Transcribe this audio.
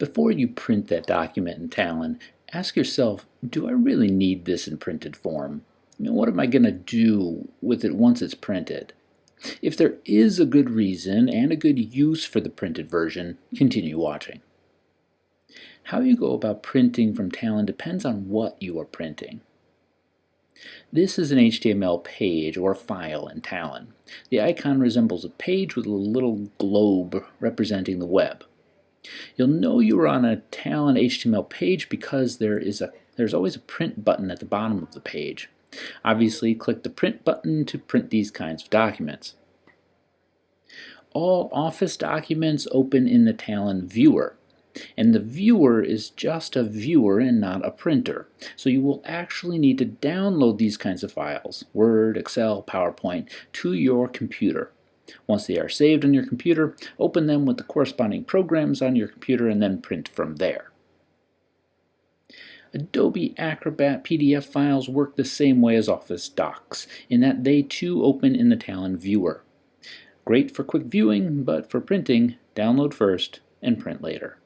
Before you print that document in Talon, ask yourself, do I really need this in printed form? I mean, what am I going to do with it once it's printed? If there is a good reason and a good use for the printed version, continue watching. How you go about printing from Talon depends on what you are printing. This is an HTML page or file in Talon. The icon resembles a page with a little globe representing the web. You'll know you are on a Talon HTML page because there is a there's always a print button at the bottom of the page. Obviously, click the print button to print these kinds of documents. All Office documents open in the Talon viewer. And the viewer is just a viewer and not a printer. So you will actually need to download these kinds of files, Word, Excel, PowerPoint, to your computer. Once they are saved on your computer, open them with the corresponding programs on your computer and then print from there. Adobe Acrobat PDF files work the same way as Office docs, in that they too open in the Talon viewer. Great for quick viewing, but for printing, download first and print later.